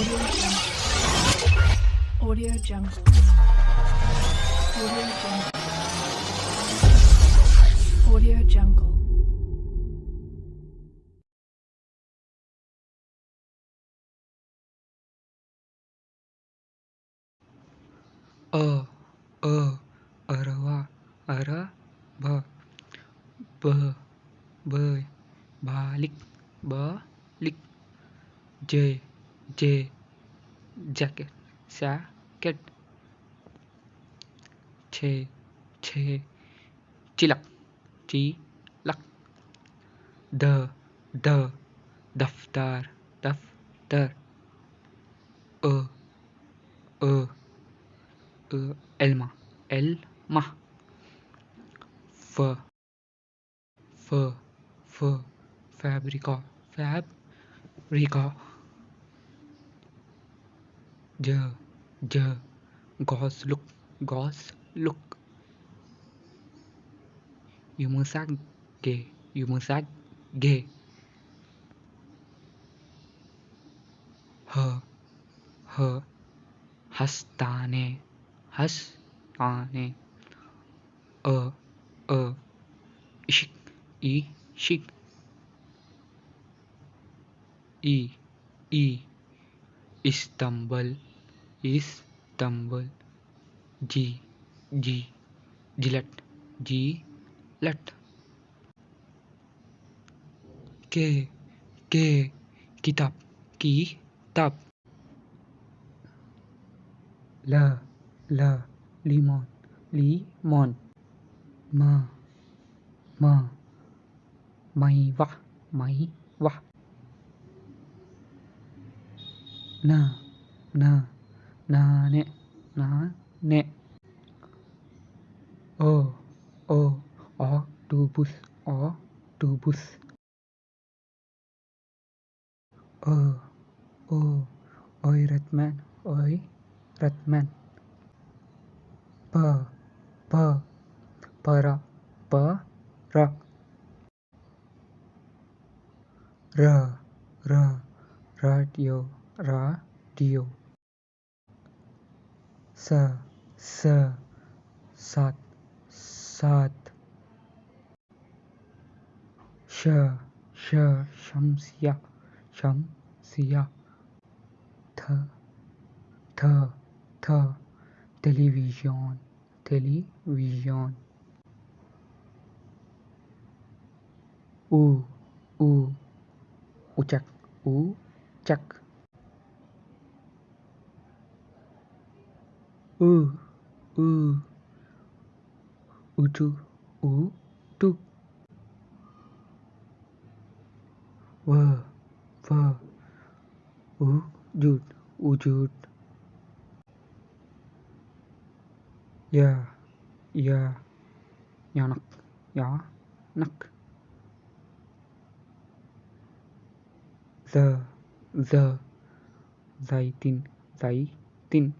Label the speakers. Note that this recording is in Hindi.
Speaker 1: Audio Jungle. Audio Jungle. Audio Jungle.
Speaker 2: A A Arawa, Ara, Ba, Ba, Ba, Balik, Balik, J, J jacket saccate छे छे चिलक चिलक द द दफ्तर दफ्तर अ अ uh, Elma, Elma, F, F, F, Fabrica, ज ज, गॉस लुक, गॉस हस्ताने हस्ताने। अ अ, इशिक ई शिक ई ई इस्तांबुल। इस्तंबल जी जी जिलट जी लट के के किताब किताब ल ल limon limon ma ma mày vả mày vả na na ನಾನೇ ನಾನೇ ಓ ಓ ಆಕ್ಟೋಪಸ್ ಆಕ್ಟೋಪಸ್ ಓ ಓ ಓಯ್ ರತ್ಮನ್ ಓಯ್ ರತ್ಮನ್ ಪ ಪ ಪರ ಪ ರ ರ ರ ರಾಡಿಯೋ ರಾಡಿಯೋ s s sat sat श श शमसिया शमसिया। थ थ थ। Television television. u u u tru u tu vờ vờ. U jut u jut ya ya nhỏ nặc nhỏ nặc giờ giờ. Giày tin giấy tin.